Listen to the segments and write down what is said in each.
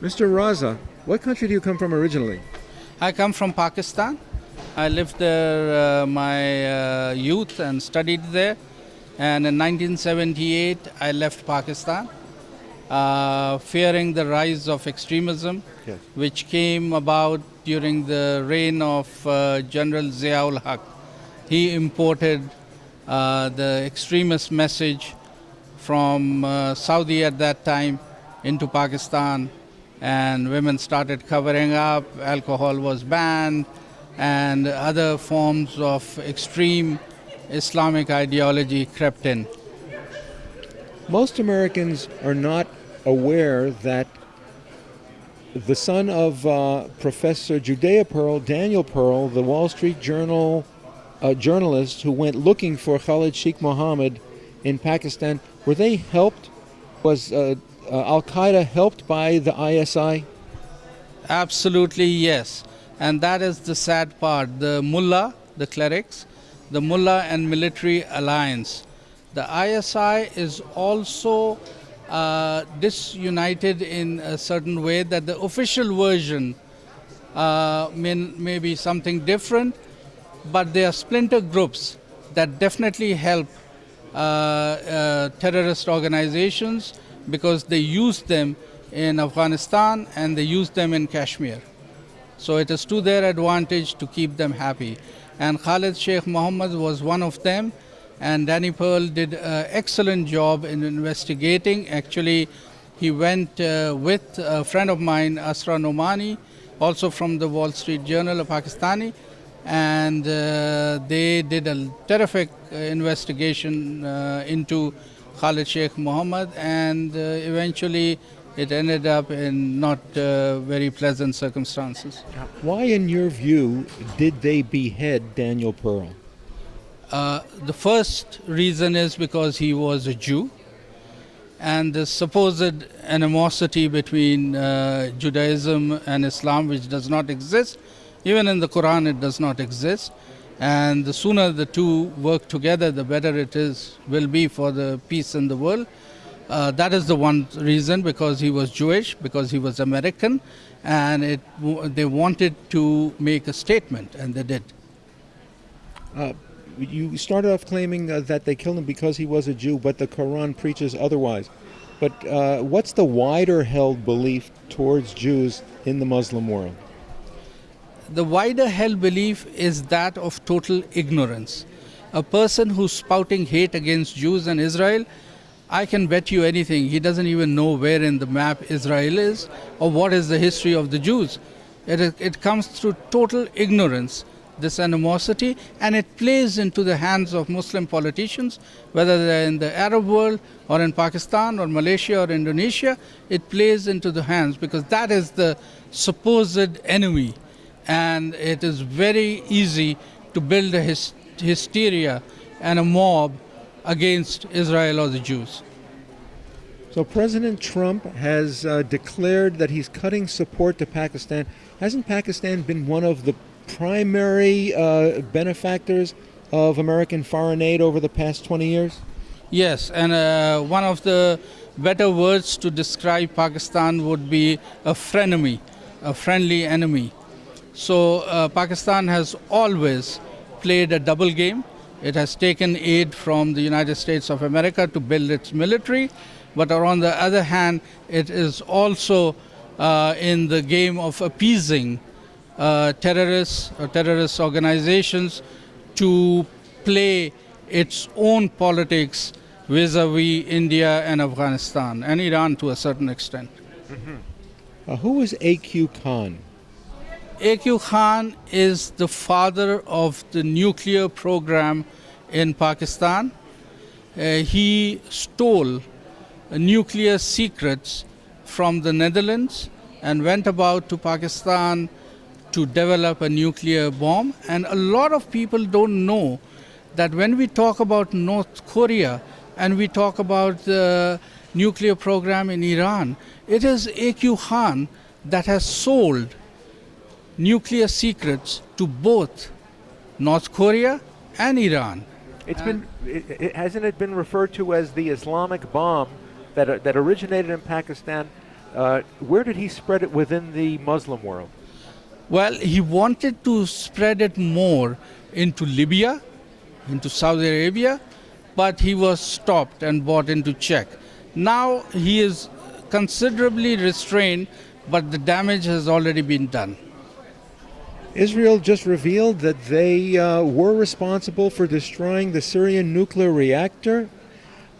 Mr. Raza, what country do you come from originally? I come from Pakistan. I lived there uh, my uh, youth and studied there. And in 1978, I left Pakistan, uh, fearing the rise of extremism, Yes. which came about during the reign of uh, General Ziaul Haq. He imported uh, the extremist message from uh, Saudi at that time into Pakistan, and women started covering up, alcohol was banned, and other forms of extreme Islamic ideology crept in. Most Americans are not aware that the son of uh, Professor Judea Pearl, Daniel Pearl, the Wall Street Journal uh, journalist who went looking for Khalid Sheikh Mohammed in Pakistan, were they helped? Was uh, uh, Al Qaeda helped by the ISI? Absolutely, yes. And that is the sad part. The mullah, the clerics, the mullah and military alliance. The ISI is also uh, disunited in a certain way that the official version uh, may, may be something different, but they are splinter groups that definitely help uh, uh, terrorist organizations because they use them in Afghanistan and they use them in Kashmir. So it is to their advantage to keep them happy. And Khalid Sheikh Mohammed was one of them. And Danny Pearl did an excellent job in investigating. Actually, he went uh, with a friend of mine, Asra Nomani, also from the Wall Street Journal, a Pakistani, and uh, they did a terrific uh, investigation uh, into Khalid Sheikh Mohammed, and uh, eventually it ended up in not uh, very pleasant circumstances. Why, in your view, did they behead Daniel Pearl? Uh, the first reason is because he was a Jew, and the supposed animosity between uh, Judaism and Islam, which does not exist, even in the Quran, it does not exist. And the sooner the two work together, the better it is will be for the peace in the world. Uh, that is the one reason because he was Jewish, because he was American, and it, they wanted to make a statement, and they did. Uh, you started off claiming uh, that they killed him because he was a Jew, but the Quran preaches otherwise. But uh, what's the wider held belief towards Jews in the Muslim world? The wider hell belief is that of total ignorance. A person who's spouting hate against Jews and Israel, I can bet you anything, he doesn't even know where in the map Israel is or what is the history of the Jews. It, it comes through total ignorance, this animosity, and it plays into the hands of Muslim politicians, whether they're in the Arab world or in Pakistan or Malaysia or Indonesia, it plays into the hands because that is the supposed enemy. And it is very easy to build a hys- hysteria and a mob against Israel or the Jews. So President Trump has uh, declared that he's cutting support to Pakistan. Hasn't Pakistan been one of the primary uh, benefactors of American foreign aid over the past 20 years? Yes, and uh, one of the better words to describe Pakistan would be a frenemy, a friendly enemy. So uh, Pakistan has always played a double game. It has taken aid from the United States of America to build its military, but on the other hand, it is also uh, in the game of appeasing uh, terrorists or terrorist organizations to play its own politics vis-a-vis India and Afghanistan and Iran to a certain extent. Uh, who is A.Q. Khan? A.Q. Khan is the father of the nuclear program in Pakistan. Uh, he stole nuclear secrets from the Netherlands and went about to Pakistan to develop a nuclear bomb. And a lot of people don't know that when we talk about North Korea and we talk about the nuclear program in Iran, it is A.Q. Khan that has sold nuclear secrets to both North Korea and Iran. It's been, it, it, hasn't it been referred to as the Islamic bomb that, uh, that originated in Pakistan, uh, where did he spread it within the Muslim world? Well, he wanted to spread it more into Libya, into Saudi Arabia, but he was stopped and brought into check. Now he is considerably restrained, but the damage has already been done. Israel just revealed that they uh, were responsible for destroying the Syrian nuclear reactor.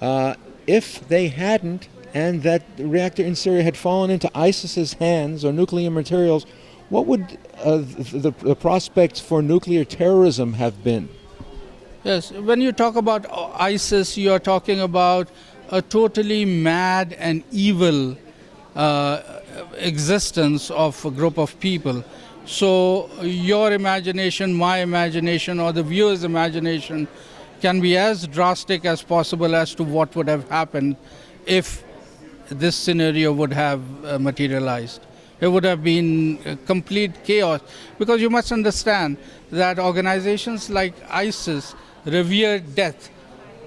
Uh, if they hadn't, and that the reactor in Syria had fallen into ISIS's hands or nuclear materials, what would uh, the, the prospects for nuclear terrorism have been? Yes, when you talk about ISIS, you are talking about a totally mad and evil uh, existence of a group of people. So your imagination, my imagination, or the viewer's imagination can be as drastic as possible as to what would have happened if this scenario would have uh, materialized. It would have been complete chaos because you must understand that organizations like ISIS revere death,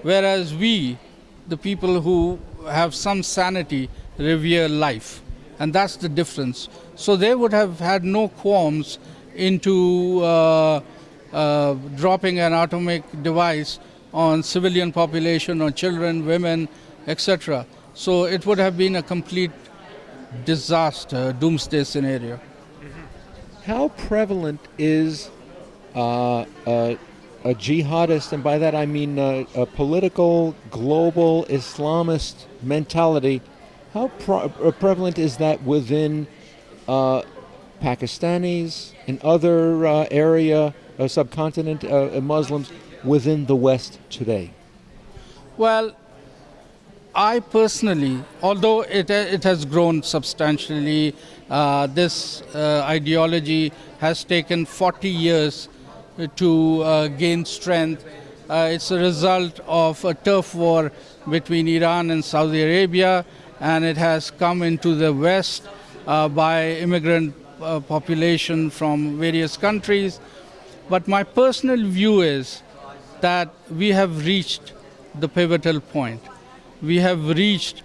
whereas we, the people who have some sanity, revere life. And that's the difference. So they would have had no qualms into uh, uh, dropping an atomic device on civilian population, on children, women, etc. So it would have been a complete disaster, doomsday scenario. How prevalent is uh, a, a, jihadist, and by that I mean a, a political, global Islamist mentality? How uh, prevalent is that within uh, Pakistanis and other uh, area, uh, subcontinent uh, Muslims within the West today? Well, I personally, although it, it has grown substantially, uh, this uh, ideology has taken 40 years to uh, gain strength. Uh, it's a result of a turf war between Iran and Saudi Arabia, and it has come into the West uh, by immigrant uh, population from various countries. But my personal view is that we have reached the pivotal point we have reached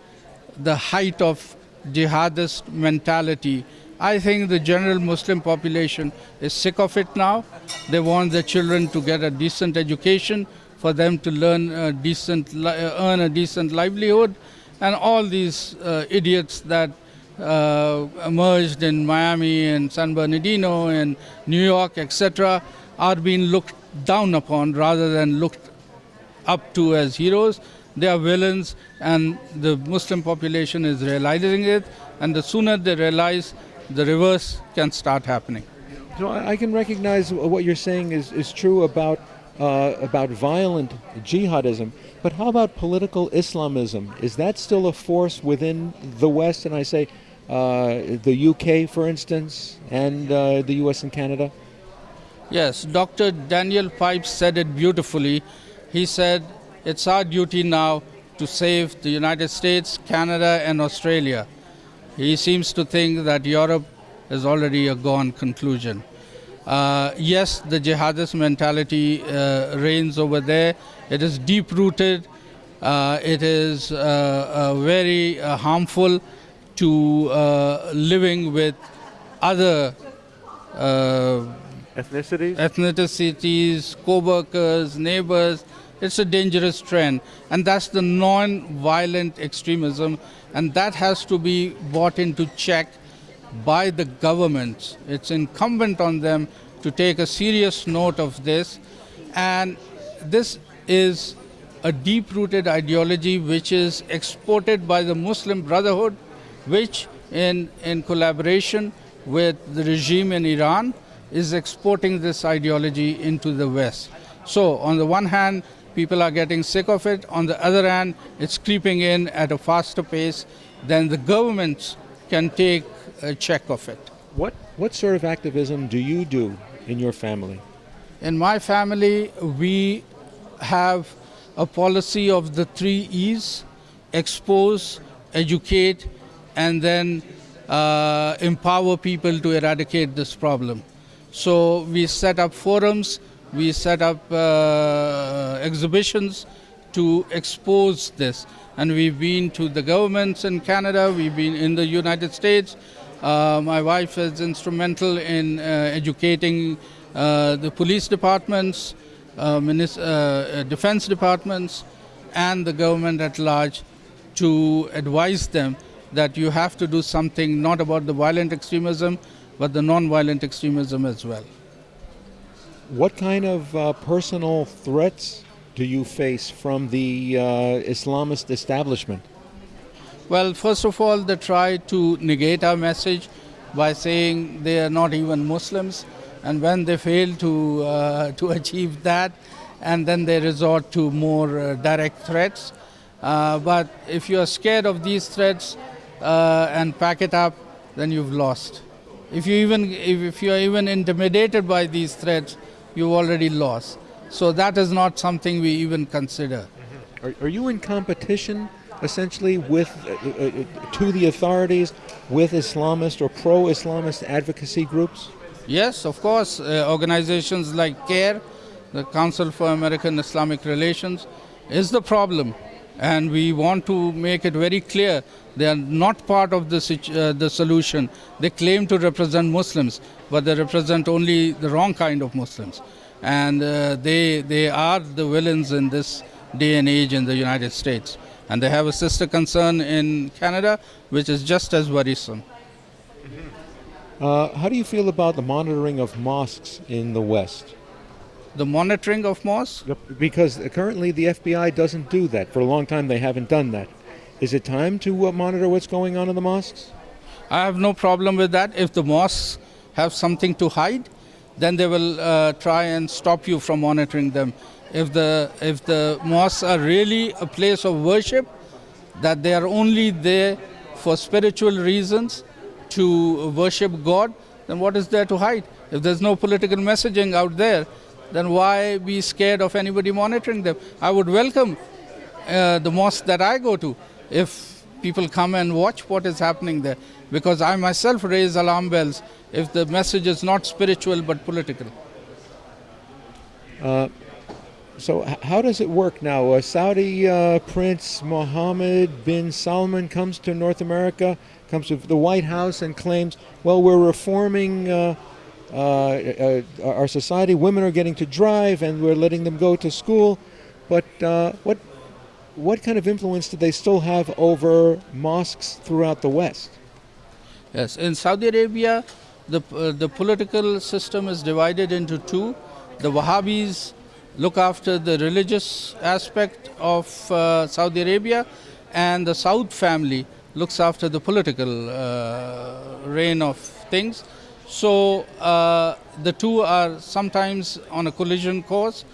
the height of jihadist mentality. I think the general Muslim population is sick of it now. They want their children to get a decent education, for them to learn a decent, earn a decent livelihood, and all these uh, idiots that uh, emerged in Miami and San Bernardino and New York, etc., are being looked down upon rather than looked up to as heroes they are villains and the Muslim population is realizing it and the sooner they realize the reverse can start happening. So I can recognize what you're saying is, is true about uh, about violent jihadism, but how about political Islamism? Is that still a force within the West? And I say uh, the UK, for instance, and uh, the US and Canada? Yes, Dr. Daniel Pipes said it beautifully. He said it's our duty now to save the United States, Canada, and Australia. He seems to think that Europe is already a gone conclusion. Uh, yes, the jihadist mentality uh, reigns over there. It is deep rooted. Uh, it is uh, uh, very uh, harmful to living with other ethnicities, ethnicities, co-workers, neighbors, it's a dangerous trend, and that's the non-violent extremism, and that has to be brought into check by the governments. It's incumbent on them to take a serious note of this, and this is a deep-rooted ideology which is exported by the Muslim Brotherhood, which in, in collaboration with the regime in Iran is exporting this ideology into the West. So on the one hand, people are getting sick of it. On the other hand, it's creeping in at a faster pace than the governments can take a check of it. What, what sort of activism do you do in your family? In my family, we have a policy of the three E's expose, educate, and then uh, empower people to eradicate this problem. So we set up forums we set up uh, exhibitions to expose this. and we've been to the governments in Canada, we've been in the United States. Uh, my wife is instrumental in uh, educating uh, the police departments, uh, uh, defense departments, and the government at large to advise them that you have to do something not about the violent extremism, but the non-violent extremism as well. What kind of personal threats do you face from the Islamist establishment? Well, first of all, they try to negate our message by saying they are not even Muslims, and when they fail to uh, to achieve that, and then they resort to more uh, direct threats. Uh, but if you are scared of these threats uh, and pack it up, then you've lost. If you even if, you are even intimidated by these threats, you've already lost. So that is not something we even consider. Are, are you in competition essentially with uh, uh, uh, to the authorities with Islamist or pro-Islamist advocacy groups? Yes, of course. Uh, organizations like CAIR, the Council for American Islamic Relations, is the problem. And we want to make it very clear they are not part of the, uh, the solution. They claim to represent Muslims, but they represent only the wrong kind of Muslims. And uh, they, they are the villains in this day and age in the United States. And they have a sister concern in Canada, which is just as worrisome. Uh, how do you feel about the monitoring of mosques in the West? The monitoring of mosques Yep, Because currently the FBI doesn't do that. For a long time they haven't done that. Is it time to uh, monitor what's going on in the mosques? I have no problem with that. If the mosques have something to hide, then they will uh, try and stop you from monitoring them. If the if the mosques are really a place of worship, that they are only there for spiritual reasons to worship God, then what is there to hide? If there's no political messaging out there, then why be scared of anybody monitoring them? I would welcome uh, the mosque that I go to if people come and watch what is happening there because I myself raise alarm bells if the message is not spiritual but political. So, how does it work now? Uh, Saudi uh, Prince Mohammed bin Salman comes to North America, comes to the White House, and claims, "Well, we're reforming uh, uh, uh, our society. Women are getting to drive, and we're letting them go to school." But uh, what what kind of influence do they still have over mosques throughout the West? Yes, in Saudi Arabia, the, the political system is divided into two. The Wahhabis look after the religious aspect of uh, Saudi Arabia, and the Saud family looks after the political uh, reign of things. So uh, the two are sometimes on a collision course.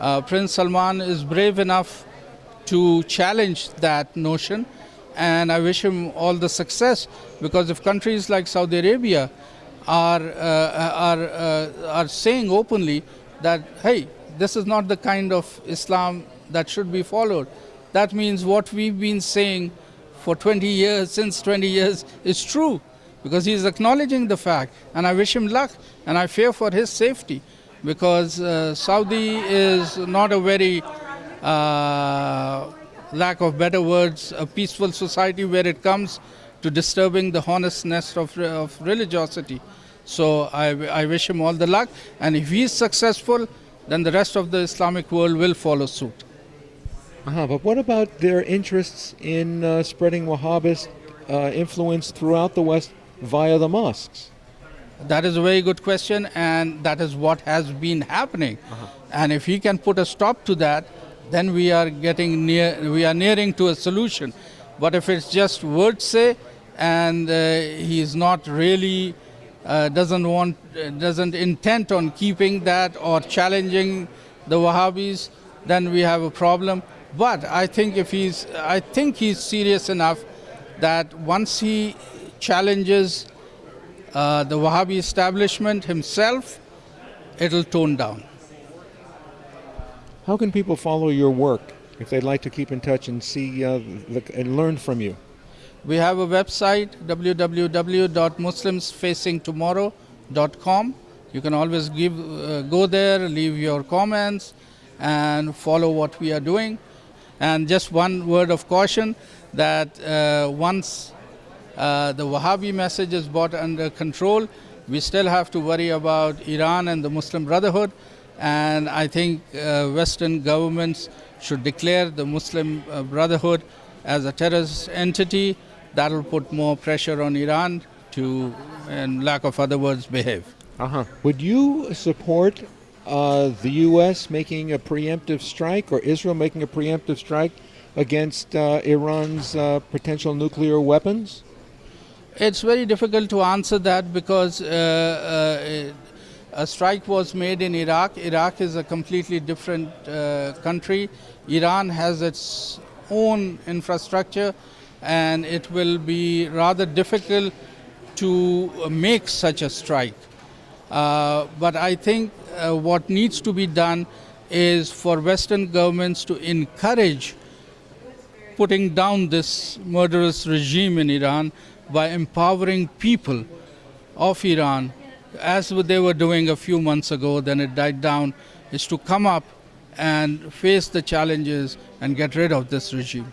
Uh, Prince Salman is brave enough to challenge that notion and I wish him all the success because if countries like Saudi Arabia are uh, are uh, are saying openly that hey this is not the kind of Islam that should be followed that means what we've been saying for 20 years since 20 years is true because he is acknowledging the fact and I wish him luck and I fear for his safety because uh, Saudi is not a very uh, lack of better words, a peaceful society where it comes to disturbing the honestness of, of religiosity. So I, I wish him all the luck, and if he is successful, then the rest of the Islamic world will follow suit. Uh-huh, but what about their interests in uh, spreading Wahhabist uh, influence throughout the West via the mosques? That is a very good question, and that is what has been happening. And if he can put a stop to that, then we are getting near, we are nearing to a solution. But if it's just words say, and uh, he is not really uh, doesn't want, uh, doesn't intent on keeping that or challenging the Wahhabis, then we have a problem. But I think if he's, I think he's serious enough that once he challenges uh, the Wahhabi establishment himself, it'll tone down. How can people follow your work if they'd like to keep in touch and see uh, the, and learn from you? We have a website www.muslimsfacingtomorrow.com. You can always give, uh, go there, leave your comments, and follow what we are doing. And just one word of caution that uh, once uh, the Wahhabi message is brought under control, we still have to worry about Iran and the Muslim Brotherhood. And I think uh, Western governments should declare the Muslim uh, Brotherhood as a terrorist entity. That will put more pressure on Iran to, in lack of other words, behave. Uh-huh. Would you support uh, the U.S. making a preemptive strike or Israel making a preemptive strike against uh, Iran's uh, potential nuclear weapons? It's very difficult to answer that because uh, uh, a strike was made in Iraq. Iraq is a completely different uh, country. Iran has its own infrastructure, and it will be rather difficult to make such a strike. Uh, but I think uh, what needs to be done is for Western governments to encourage putting down this murderous regime in Iran by empowering people of Iran, as they were doing a few months ago, then it died down, is to come up and face the challenges and get rid of this regime.